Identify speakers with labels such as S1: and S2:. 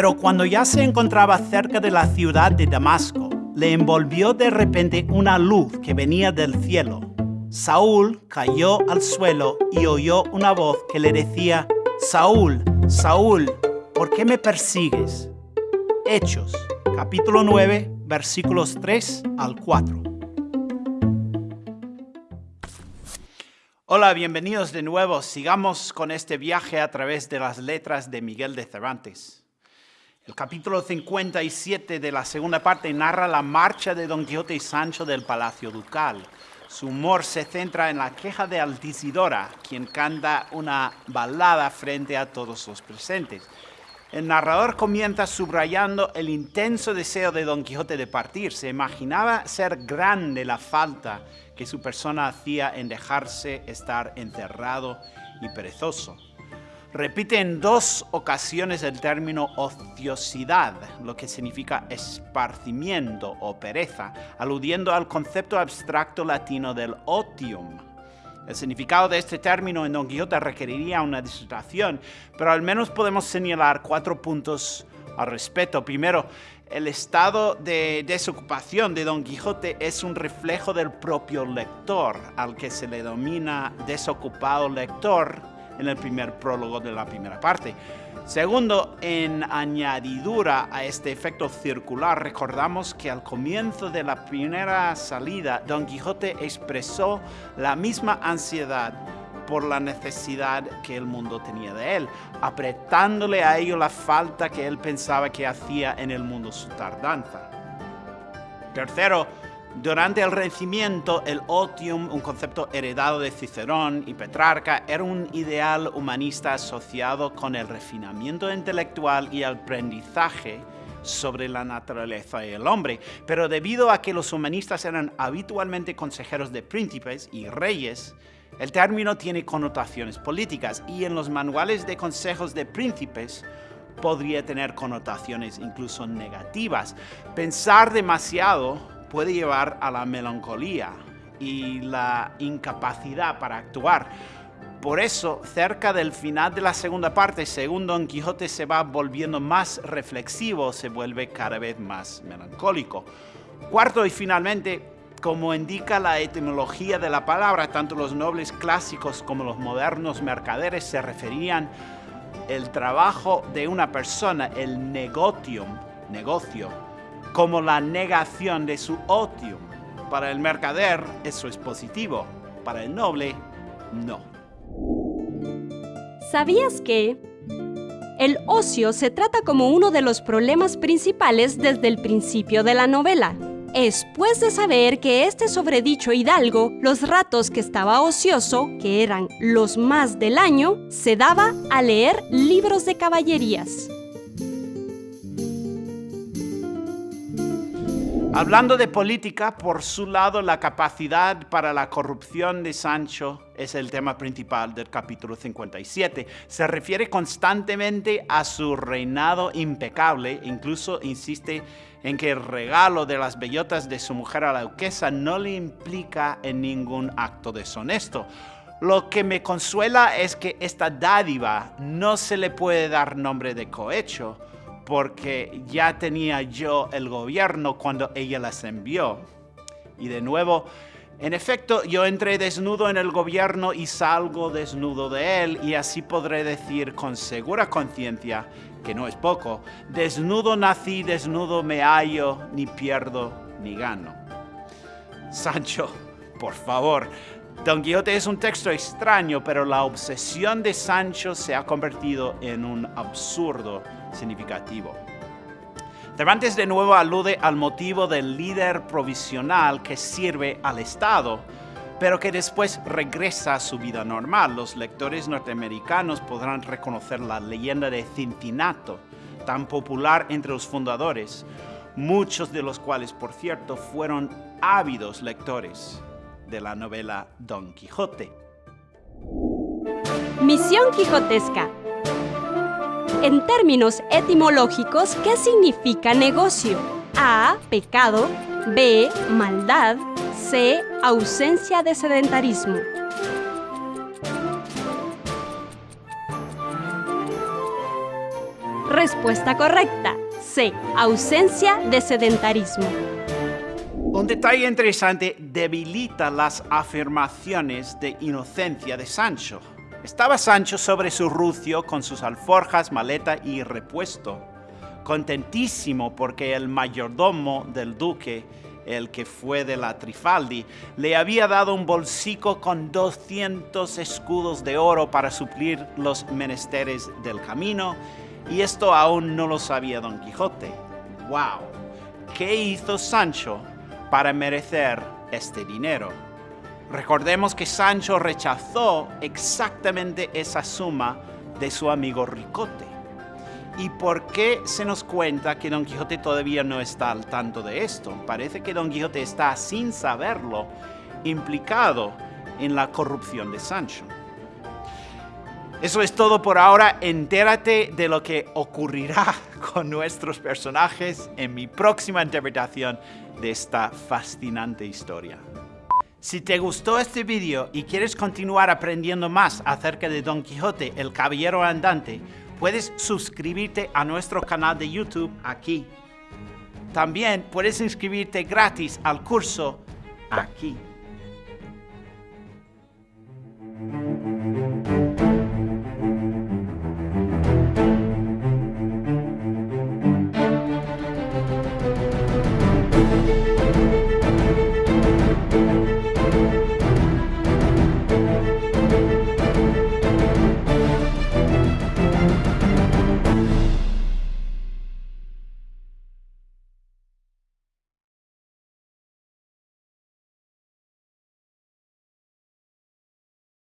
S1: Pero cuando ya se encontraba cerca de la ciudad de Damasco, le envolvió de repente una luz que venía del cielo. Saúl cayó al suelo y oyó una voz que le decía, Saúl, Saúl, ¿por qué me persigues? Hechos, capítulo 9, versículos 3 al 4. Hola, bienvenidos de nuevo. Sigamos con este viaje a través de las letras de Miguel de Cervantes. El capítulo 57 de la segunda parte narra la marcha de Don Quijote y Sancho del Palacio Ducal. Su humor se centra en la queja de Altisidora, quien canta una balada frente a todos los presentes. El narrador comienza subrayando el intenso deseo de Don Quijote de partir. Se imaginaba ser grande la falta que su persona hacía en dejarse estar encerrado y perezoso. Repite en dos ocasiones el término ociosidad, lo que significa esparcimiento o pereza, aludiendo al concepto abstracto latino del otium. El significado de este término en Don Quijote requeriría una disertación, pero al menos podemos señalar cuatro puntos al respecto. Primero, el estado de desocupación de Don Quijote es un reflejo del propio lector, al que se le domina desocupado lector en el primer prólogo de la primera parte. Segundo, en añadidura a este efecto circular, recordamos que al comienzo de la primera salida, Don Quijote expresó la misma ansiedad por la necesidad que el mundo tenía de él, apretándole a ello la falta que él pensaba que hacía en el mundo su tardanza. Tercero, durante el Renacimiento, el otium, un concepto heredado de Cicerón y Petrarca, era un ideal humanista asociado con el refinamiento intelectual y el aprendizaje sobre la naturaleza y el hombre. Pero debido a que los humanistas eran habitualmente consejeros de príncipes y reyes, el término tiene connotaciones políticas y en los manuales de consejos de príncipes podría tener connotaciones incluso negativas. Pensar demasiado puede llevar a la melancolía y la incapacidad para actuar. Por eso, cerca del final de la segunda parte, según Don Quijote se va volviendo más reflexivo, se vuelve cada vez más melancólico. Cuarto y finalmente, como indica la etimología de la palabra, tanto los nobles clásicos como los modernos mercaderes se referían el trabajo de una persona, el negotium, negocio, como la negación de su otium. Para el mercader eso es positivo, para el noble no.
S2: ¿Sabías que el ocio se trata como uno de los problemas principales desde el principio de la novela? Después de saber que este sobredicho hidalgo, los ratos que estaba ocioso, que eran los más del año, se daba a leer libros de caballerías.
S1: Hablando de política, por su lado, la capacidad para la corrupción de Sancho es el tema principal del capítulo 57. Se refiere constantemente a su reinado impecable, incluso insiste en que el regalo de las bellotas de su mujer a la duquesa no le implica en ningún acto deshonesto. Lo que me consuela es que esta dádiva no se le puede dar nombre de cohecho, porque ya tenía yo el gobierno cuando ella las envió. Y de nuevo, en efecto, yo entré desnudo en el gobierno y salgo desnudo de él, y así podré decir con segura conciencia, que no es poco, desnudo nací, desnudo me hallo, ni pierdo ni gano. Sancho, por favor, Don Quijote es un texto extraño, pero la obsesión de Sancho se ha convertido en un absurdo significativo. Cervantes de nuevo alude al motivo del líder provisional que sirve al Estado, pero que después regresa a su vida normal. Los lectores norteamericanos podrán reconocer la leyenda de Cincinato, tan popular entre los fundadores, muchos de los cuales, por cierto, fueron ávidos lectores de la novela Don Quijote.
S2: Misión Quijotesca. En términos etimológicos, ¿qué significa negocio? A. Pecado. B. Maldad. C. Ausencia de sedentarismo. Respuesta correcta. C. Ausencia de sedentarismo.
S1: Un detalle interesante debilita las afirmaciones de inocencia de Sancho. Estaba Sancho sobre su rucio con sus alforjas, maleta y repuesto, contentísimo porque el mayordomo del duque, el que fue de la Trifaldi, le había dado un bolsico con 200 escudos de oro para suplir los menesteres del camino, y esto aún no lo sabía Don Quijote. ¡Wow! ¿Qué hizo Sancho para merecer este dinero? Recordemos que Sancho rechazó exactamente esa suma de su amigo Ricote. ¿Y por qué se nos cuenta que Don Quijote todavía no está al tanto de esto? Parece que Don Quijote está, sin saberlo, implicado en la corrupción de Sancho. Eso es todo por ahora. Entérate de lo que ocurrirá con nuestros personajes en mi próxima interpretación de esta fascinante historia. Si te gustó este vídeo y quieres continuar aprendiendo más acerca de Don Quijote, el Caballero Andante, puedes suscribirte a nuestro canal de YouTube aquí. También puedes inscribirte gratis al curso aquí.